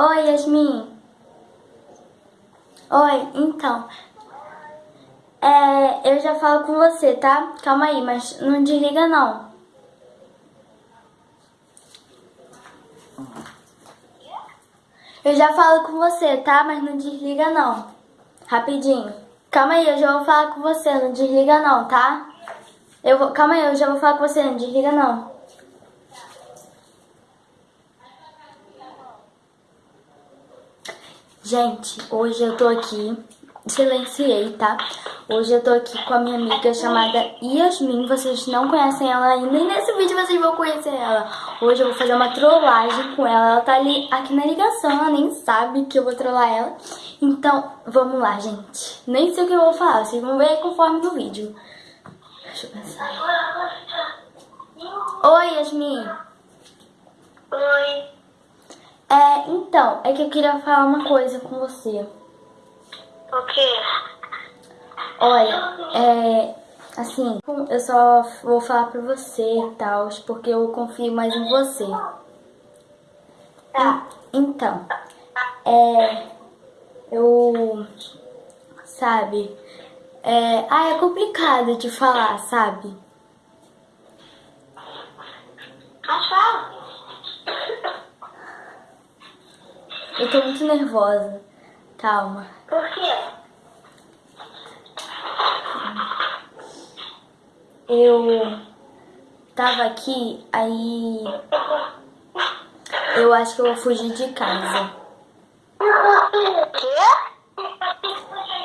Oi, Yasmin. Oi, então. É, eu já falo com você, tá? Calma aí, mas não desliga não. Eu já falo com você, tá? Mas não desliga não. Rapidinho. Calma aí, eu já vou falar com você, não desliga não, tá? Eu vou... Calma aí, eu já vou falar com você, não desliga não. Gente, hoje eu tô aqui, silenciei, tá? Hoje eu tô aqui com a minha amiga chamada Yasmin, vocês não conhecem ela ainda, e nesse vídeo vocês vão conhecer ela. Hoje eu vou fazer uma trollagem com ela, ela tá ali aqui na ligação, ela nem sabe que eu vou trollar ela. Então, vamos lá, gente. Nem sei o que eu vou falar, vocês vão ver conforme no vídeo. Deixa eu pensar. Oi, Yasmin. Oi. É, então, é que eu queria falar uma coisa com você. O quê? Olha, é. Assim, eu só vou falar pra você e tal, porque eu confio mais em você. Tá. Então, é. Eu. Sabe? É, ah, é complicado de falar, sabe? Mas fala. Eu tô muito nervosa. Calma. Por quê? Eu tava aqui, aí eu acho que eu vou fugir de casa. Quê?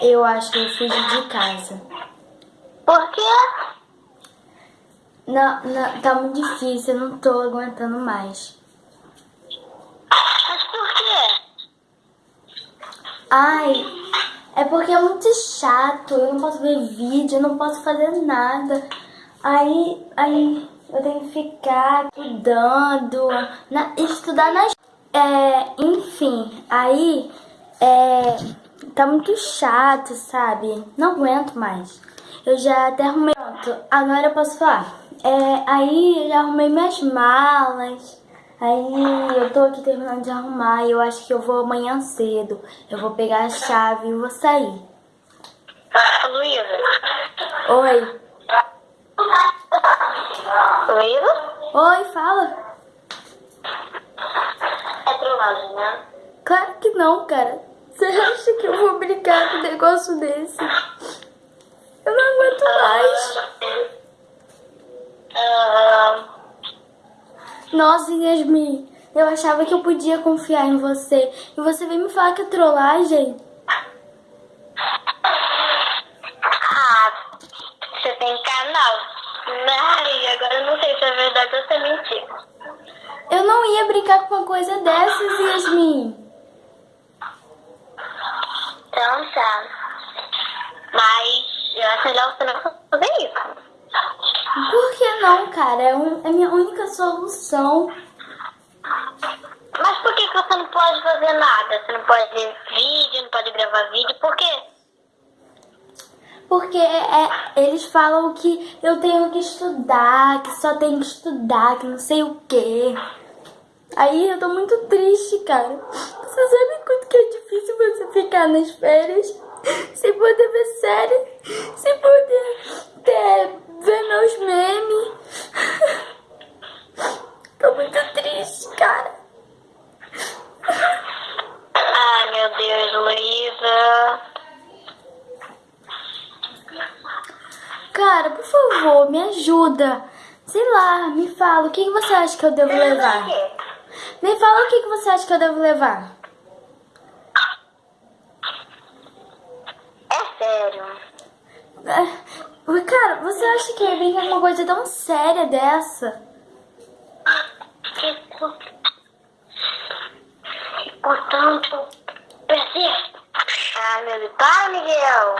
Eu acho que eu vou fugir de casa. Por quê? Não, não, tá muito difícil, eu não tô aguentando mais. Mas por quê? Ai, é porque é muito chato, eu não posso ver vídeo, eu não posso fazer nada. Aí, aí eu tenho que ficar estudando, na, estudar nas... É, enfim, aí é, tá muito chato, sabe? Não aguento mais. Eu já até arrumei... Pronto, agora eu posso falar. É, aí eu já arrumei minhas malas. Aí eu tô aqui terminando de arrumar e eu acho que eu vou amanhã cedo. Eu vou pegar a chave e vou sair. Luísa. Oi. Luísa? Oi, fala. É trollagem, né? Claro que não, cara. Você acha que eu vou brincar com um negócio desse? Nossa, Yasmin, eu achava que eu podia confiar em você. E você veio me falar que é trollagem? ah, você tem canal. Ai, agora eu não sei se é verdade ou se é mentira. Eu não ia brincar com uma coisa dessas, Yasmin. Então tá. Mas eu acho melhor você não fazer isso. Por que não, cara? É, um- é minha única solução. Mas por que, que você não pode fazer nada? Você não pode ver vídeo, não pode gravar vídeo, por quê? Porque é, eles falam que eu tenho que estudar, que só tenho que estudar, que não sei o quê. Aí eu tô muito triste, cara. Você sabe quanto que é difícil você ficar nas férias sem poder ver série, sem poder ter, ver meus memes. Tô muito triste, cara. Ai, meu Deus, Luísa. Cara, por favor, me ajuda. Sei lá, me fala, o que que você acha que eu devo levar? Me fala o que que você acha que eu devo levar. É sério. É, Cara, você acha que é bem uma coisa tão séria dessa? Fico. Fico tanto. Persisto. Ah, meu Deus. Para, Miguel.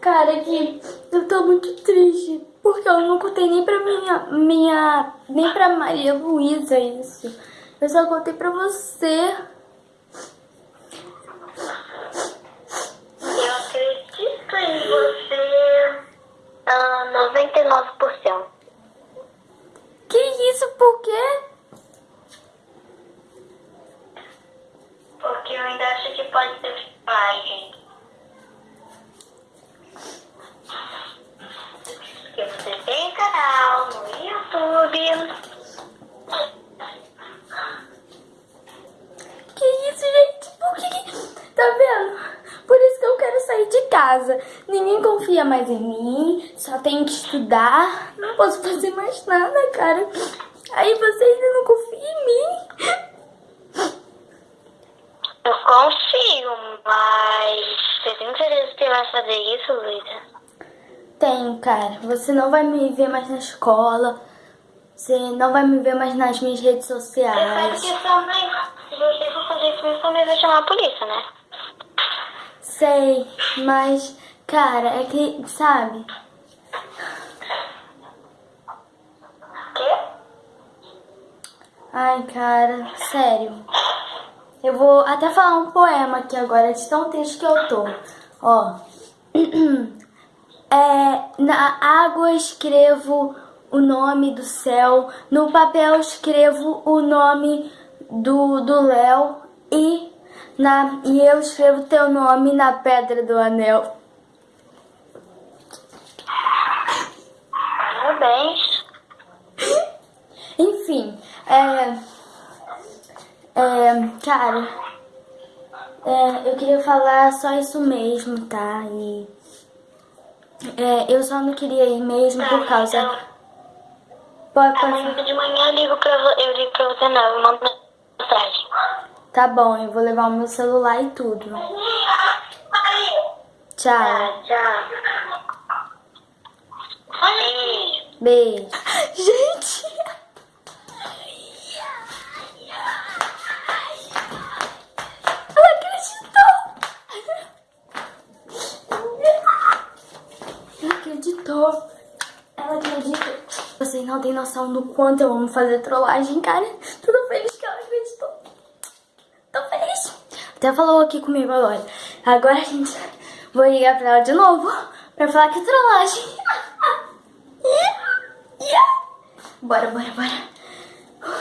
Cara, que eu tô muito triste. Porque eu não contei nem pra minha. minha nem pra Maria Luísa isso. Eu só contei pra você. 99%. Que isso? Por quê? Porque eu ainda acho que pode ser pai, gente. Porque você tem canal no YouTube. Que isso, gente? Por que... Tá vendo? Casa. Ninguém confia mais em mim. Só tenho que estudar. Não posso fazer mais nada, cara. Aí você ainda não confia em mim. Eu confio, mas você tem certeza que vai fazer isso, Luísa? Tenho, cara. Você não vai me ver mais na escola. Você não vai me ver mais nas minhas redes Você sabe sociais. que sua mãe, se você for fazer isso, sua mãe vai chamar a polícia, né? Sei, mas, cara, é que, sabe? Quê? Ai, cara, sério. Eu vou até falar um poema aqui agora, de tão triste que eu tô. Ó. É, na água escrevo o nome do céu, no papel escrevo o nome do do Léo e na e eu escrevo teu nome na pedra do anel. Parabéns. Enfim, é. É, cara. É, eu queria falar só isso mesmo, tá? E. É, eu só não queria ir mesmo por causa. Pode, pode. Amanhã de manhã eu ligo pra, eu ligo pra você, não. Eu mando mensagem. Tá bom, eu vou levar o meu celular e tudo. Tchau. Beijo. Gente! Acreditou! Ela acreditou! Vocês não têm noção do quanto eu amo fazer trollagem, cara. Tô tão feliz que ela acreditou. Tô feliz. Até falou aqui comigo agora. Agora, gente, vou ligar pra ela de novo pra falar que trollagem. Bora, bora, bora.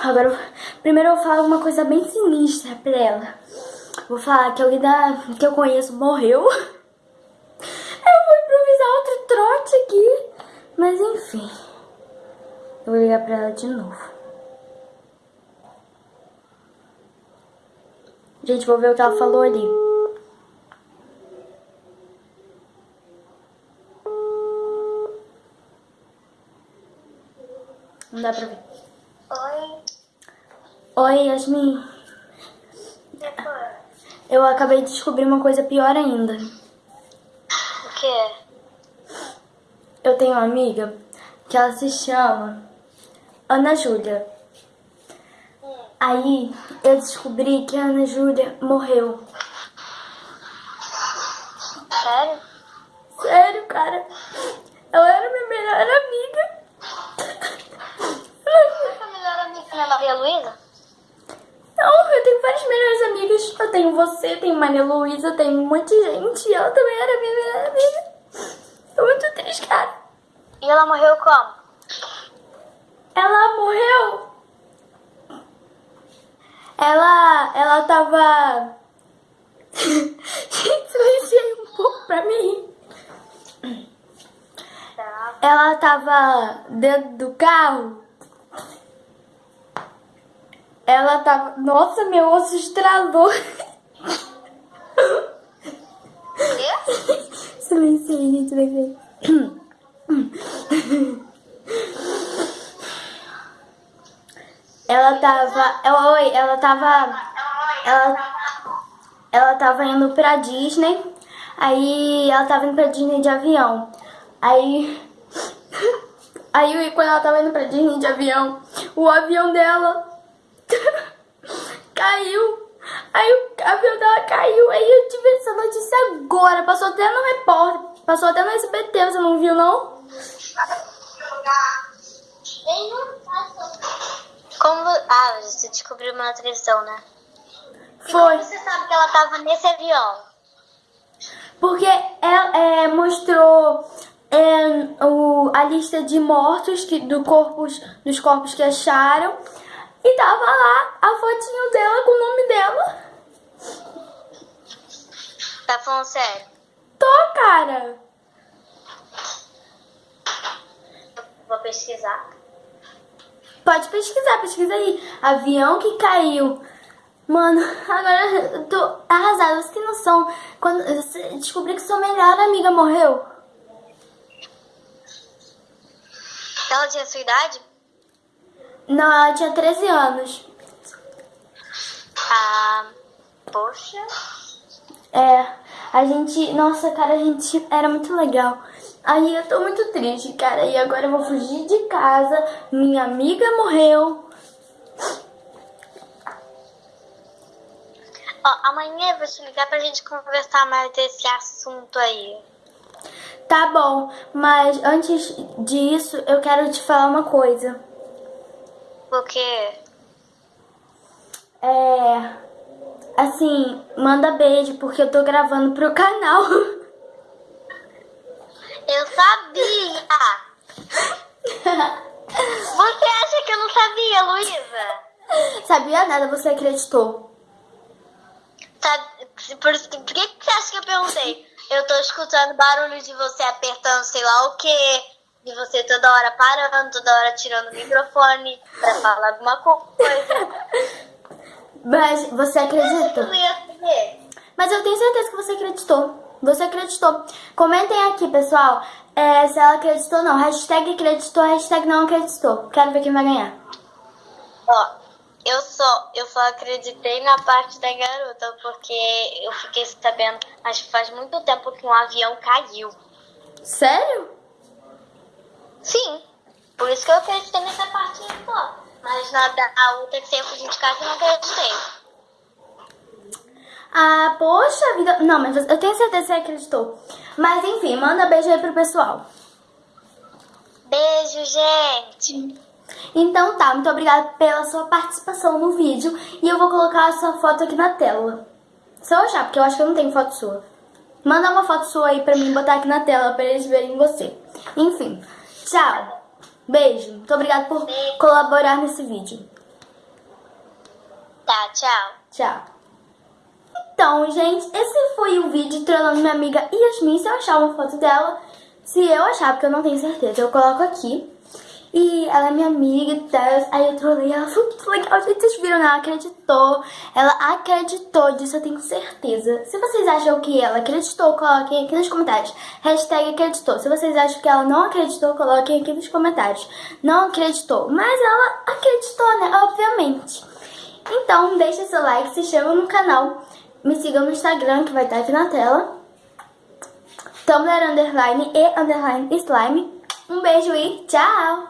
Agora, primeiro eu falo uma coisa bem sinistra pra ela. Vou falar que alguém da, que eu conheço morreu. Eu vou improvisar outro trote aqui. Mas enfim. Eu vou ligar pra ela de novo. Gente, vou ver o que ela falou ali. Não dá pra ver. Oi. Oi, Yasmin. Eu acabei de descobrir uma coisa pior ainda. O quê? Eu tenho uma amiga que ela se chama Ana Júlia. Aí eu descobri que a Ana Júlia morreu. Sério? Sério, cara. Ela era minha melhor amiga. Sua melhor amiga não é Maria Luísa? Não, eu tenho várias melhores amigas. Eu tenho você, tenho Maria Luísa, tenho um monte de gente. E ela também era minha melhor amiga. Tô muito triste, cara. E ela morreu como? Ela morreu. Ela, ela tava. Gente, silenciei um pouco pra mim. Ela tava dentro do carro. Ela tava. Nossa, meu osso estralou. Silenciei, gente, tava. Ela, oi, ela tava. Ela, ela tava indo pra Disney. Aí ela tava indo pra Disney de avião. Aí. Aí quando ela tava indo pra Disney de avião, o avião dela caiu. Aí o avião dela caiu. Aí eu tive essa notícia agora. Passou até no repórter. Passou até no SBT, você não viu não? Como... Ah, você descobriu na televisão, né? E Foi. como você sabe que ela tava nesse avião? Porque ela é, mostrou é, o, a lista de mortos que, do corpos, dos corpos que acharam. E tava lá a fotinho dela com o nome dela. Tá falando sério? Tô, cara. Vou pesquisar. Pode pesquisar, pesquisa aí. Avião que caiu. Mano, agora eu tô arrasada. Você tem noção? Quando eu descobri que sua melhor amiga morreu. Ela tinha sua idade? Não, ela tinha 13 anos. Ah, poxa. É, a gente. Nossa, cara, a gente era muito legal. Aí eu tô muito triste, cara. E agora eu vou fugir de casa. Minha amiga morreu. Ó, amanhã eu vou te ligar pra gente conversar mais desse assunto aí. Tá bom, mas antes disso, eu quero te falar uma coisa. Porque É. Assim, manda beijo, porque eu tô gravando pro canal. eu sabia. Você acha que eu não sabia, Luísa? Sabia nada, você acreditou. Sabe, por, isso que- por que, que você acha que eu perguntei? Eu tô escutando barulho de você apertando sei lá o quê, de você toda hora parando, toda hora tirando o microfone pra falar alguma coisa. Mas você acredita? Mas eu tenho certeza que você acreditou. Você acreditou. Comentem aqui, pessoal, é, se ela acreditou ou não. Hashtag acreditou, hashtag não acreditou. Quero ver quem vai ganhar. Ó, eu só, eu só acreditei na parte da garota, porque eu fiquei sabendo, acho que faz muito tempo que um avião caiu. Sério? Sim, por isso que eu acreditei nessa parte só. Mas na da a outra que sempre de casa eu não acreditei. Ah, poxa vida. Não, mas eu tenho certeza que você acreditou. Mas enfim, manda beijo aí pro pessoal. Beijo, gente. Então tá, muito obrigada pela sua participação no vídeo. E eu vou colocar a sua foto aqui na tela. Se eu achar, porque eu acho que eu não tenho foto sua. Manda uma foto sua aí pra mim botar aqui na tela pra eles verem você. Enfim, tchau. Beijo. Muito obrigada por Beijo. colaborar nesse vídeo. Tá, tchau. Tchau. Então, gente, esse foi o vídeo trollando minha amiga Yasmin. Se eu achar uma foto dela, se eu achar, porque eu não tenho certeza, eu coloco aqui. E ela é minha amiga e. Aí eu trolei ela, foi muito legal. Gente, vocês viram, ela acreditou. Ela acreditou disso, eu tenho certeza. Se vocês acham que ela acreditou, coloquem aqui nos comentários. Hashtag acreditou. Se vocês acham que ela não acreditou, coloquem aqui nos comentários. Não acreditou. Mas ela acreditou, né? Obviamente. Então, deixa seu like, se inscreva no canal. Me sigam no Instagram, que vai estar aqui na tela. Tumblr, underline e underline slime. Um beijo e tchau!